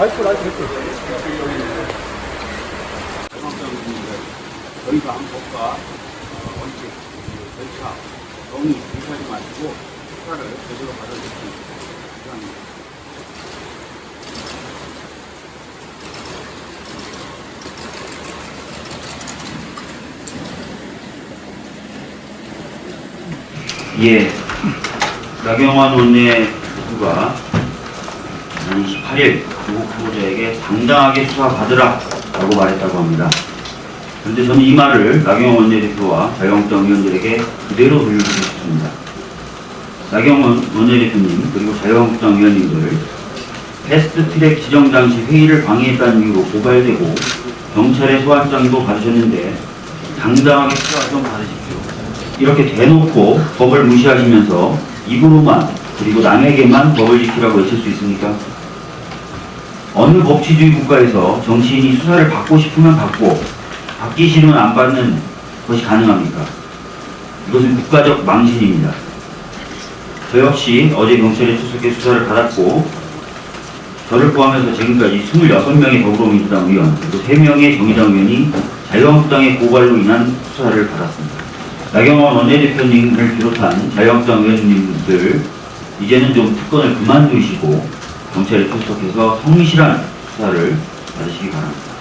라이프 라이프 됐어. 저희가 한국과 어, 원칙, 절차, 정의 무시하지 마시고 수사를 제대로 받아주시기 바랍니다. 예, 나경원 원내대표가 지난 28일 조국 후보자에게 당당하게 수사받으라 라고 말했다고 합니다. 그런데 저는 이 말을 나경원 원내대표와 자유한국당 의원들에게 그대로 돌려주고 싶습니다. 나경원 원내대표님 그리고 자유한국당 의원님들 패스트트랙 지정 당시 회의를 방해했다는 이유로 고발되고 경찰의 소환장도 받으셨는데 당당하게 수사 좀 받으십시오. 이렇게 대놓고 법을 무시하시면서 입으로만 그리고 남에게만 법을 지키라고 외칠 수 있습니까? 어느 법치주의 국가에서 정치인이 수사를 받고 싶으면 받고 받기 싫으면 안 받는 것이 가능합니까? 이것은 국가적 망신입니다. 저 역시 어제 경찰에 출석해 수사를 받았고 저를 포함해서 지금까지 26명의 더불어민주당 의원 그리고 3명의 정의당 의원이 자유한국당의 고발로 인한 수사를 받았습니다. 나경원 원내대표님을 비롯한 자유한국당 의원님들 이제는 좀 특권을 그만두시고 경찰에 출석해서 성실한 수사를 받으시기 바랍니다.